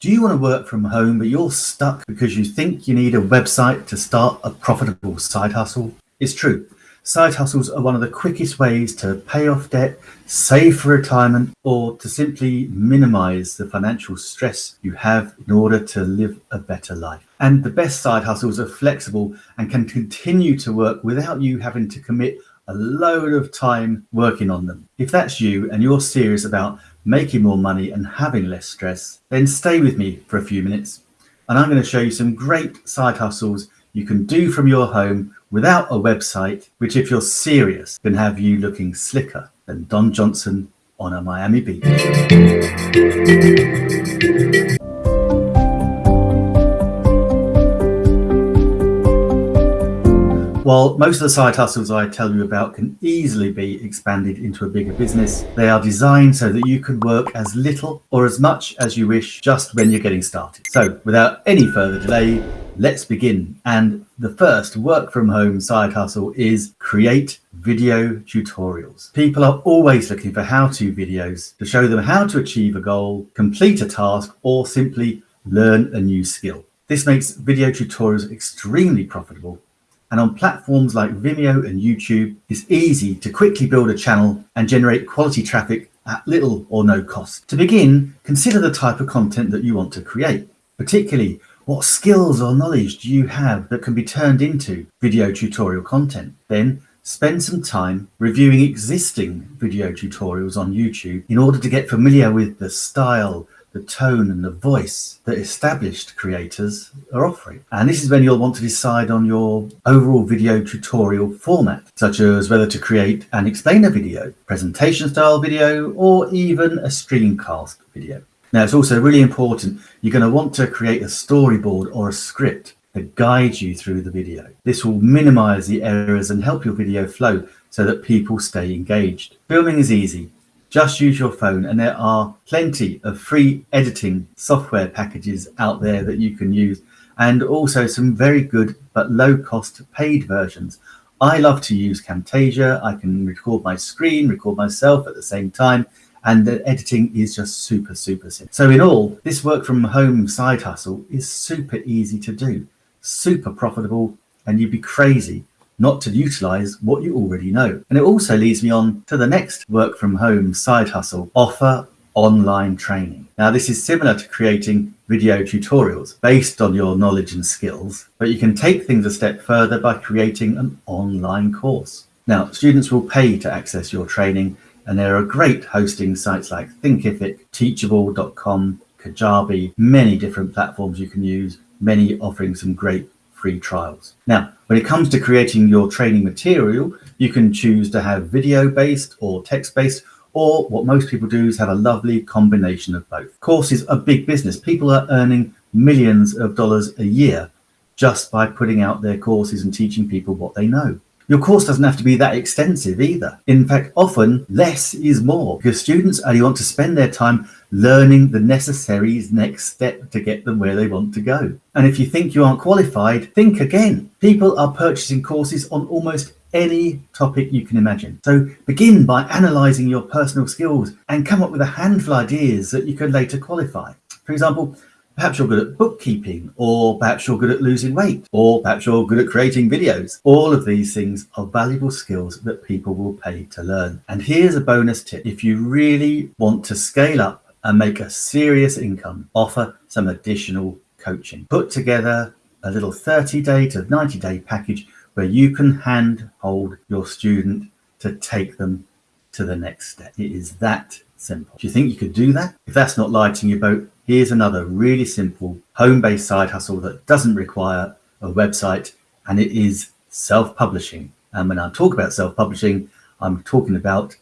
Do you want to work from home, but you're stuck because you think you need a website to start a profitable side hustle? It's true. Side hustles are one of the quickest ways to pay off debt, save for retirement, or to simply minimize the financial stress you have in order to live a better life. And the best side hustles are flexible and can continue to work without you having to commit a load of time working on them. If that's you and you're serious about making more money and having less stress, then stay with me for a few minutes and I'm going to show you some great side hustles you can do from your home without a website, which if you're serious, can have you looking slicker than Don Johnson on a Miami beach. While most of the side hustles I tell you about can easily be expanded into a bigger business, they are designed so that you can work as little or as much as you wish just when you're getting started. So without any further delay, let's begin. And the first work from home side hustle is create video tutorials. People are always looking for how-to videos to show them how to achieve a goal, complete a task, or simply learn a new skill. This makes video tutorials extremely profitable and on platforms like Vimeo and YouTube, it's easy to quickly build a channel and generate quality traffic at little or no cost. To begin, consider the type of content that you want to create, particularly what skills or knowledge do you have that can be turned into video tutorial content? Then spend some time reviewing existing video tutorials on YouTube in order to get familiar with the style, the tone and the voice that established creators are offering. And this is when you'll want to decide on your overall video tutorial format, such as whether to create an explainer video, presentation style video, or even a screencast video. Now, it's also really important, you're going to want to create a storyboard or a script that guides you through the video. This will minimize the errors and help your video flow so that people stay engaged. Filming is easy. Just use your phone and there are plenty of free editing software packages out there that you can use and also some very good but low cost paid versions. I love to use Camtasia. I can record my screen, record myself at the same time and the editing is just super, super simple. So in all, this work from home side hustle is super easy to do, super profitable, and you'd be crazy not to utilize what you already know. And it also leads me on to the next work from home side hustle, offer online training. Now this is similar to creating video tutorials based on your knowledge and skills, but you can take things a step further by creating an online course. Now students will pay to access your training and there are great hosting sites like Thinkific, Teachable.com, Kajabi, many different platforms you can use, many offering some great free trials. Now, when it comes to creating your training material, you can choose to have video based or text based, or what most people do is have a lovely combination of both. Courses are big business. People are earning millions of dollars a year just by putting out their courses and teaching people what they know. Your course doesn't have to be that extensive either. In fact, often less is more because students only want to spend their time learning the necessary next step to get them where they want to go. And if you think you aren't qualified, think again. People are purchasing courses on almost any topic you can imagine. So begin by analyzing your personal skills and come up with a handful of ideas that you could later qualify. For example, Perhaps you're good at bookkeeping, or perhaps you're good at losing weight, or perhaps you're good at creating videos. All of these things are valuable skills that people will pay to learn. And here's a bonus tip. If you really want to scale up and make a serious income, offer some additional coaching. Put together a little 30 day to 90 day package where you can hand hold your student to take them to the next step. It is that simple. Do you think you could do that? If that's not lighting your boat, here's another really simple home-based side hustle that doesn't require a website and it is self-publishing. And when I talk about self-publishing, I'm talking about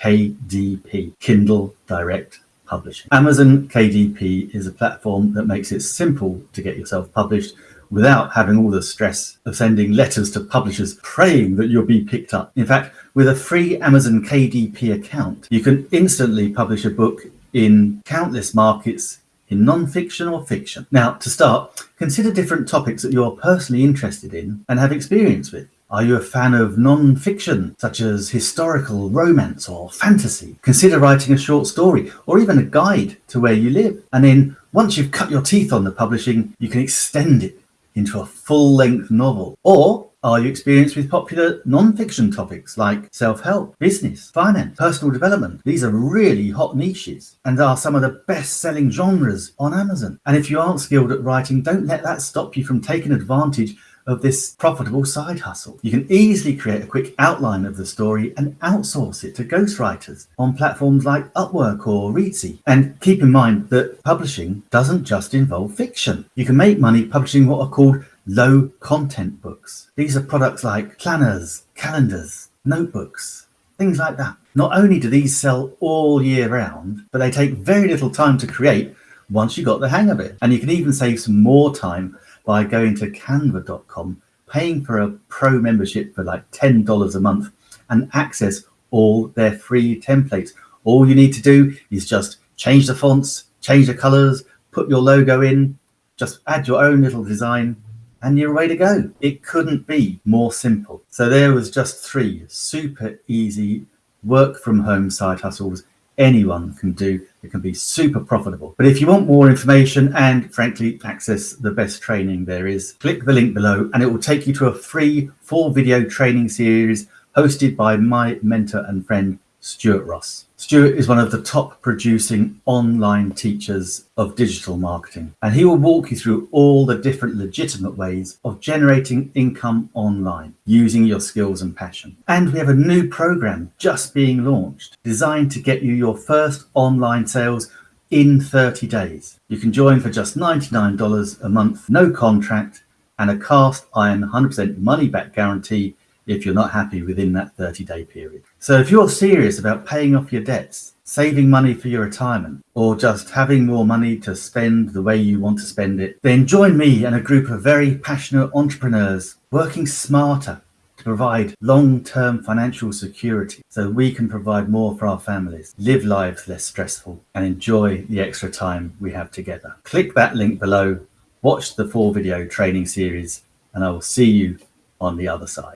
KDP, Kindle Direct Publishing. Amazon KDP is a platform that makes it simple to get yourself published without having all the stress of sending letters to publishers praying that you'll be picked up. In fact, with a free Amazon KDP account, you can instantly publish a book in countless markets in non-fiction or fiction. Now, to start, consider different topics that you're personally interested in and have experience with. Are you a fan of non-fiction, such as historical, romance or fantasy? Consider writing a short story or even a guide to where you live. And then Once you've cut your teeth on the publishing, you can extend it into a full-length novel. Or are you experienced with popular non-fiction topics like self-help, business, finance, personal development? These are really hot niches and are some of the best-selling genres on Amazon. And if you aren't skilled at writing, don't let that stop you from taking advantage of this profitable side hustle. You can easily create a quick outline of the story and outsource it to ghostwriters on platforms like Upwork or Reedsy. And keep in mind that publishing doesn't just involve fiction. You can make money publishing what are called low content books. These are products like planners, calendars, notebooks, things like that. Not only do these sell all year round, but they take very little time to create once you got the hang of it. And you can even save some more time by going to canva.com, paying for a pro membership for like $10 a month and access all their free templates. All you need to do is just change the fonts, change the colors, put your logo in, just add your own little design and you're ready to go. It couldn't be more simple. So there was just three super easy work from home side hustles anyone can do. It can be super profitable. But if you want more information and frankly access the best training there is, click the link below and it will take you to a free four video training series hosted by my mentor and friend Stuart Ross. Stuart is one of the top producing online teachers of digital marketing, and he will walk you through all the different legitimate ways of generating income online using your skills and passion. And we have a new program just being launched designed to get you your first online sales in 30 days. You can join for just $99 a month, no contract, and a cast iron 100% money back guarantee if you're not happy within that 30 day period. So if you're serious about paying off your debts, saving money for your retirement, or just having more money to spend the way you want to spend it, then join me and a group of very passionate entrepreneurs working smarter to provide long-term financial security so we can provide more for our families, live lives less stressful and enjoy the extra time we have together. Click that link below, watch the four video training series and I will see you on the other side.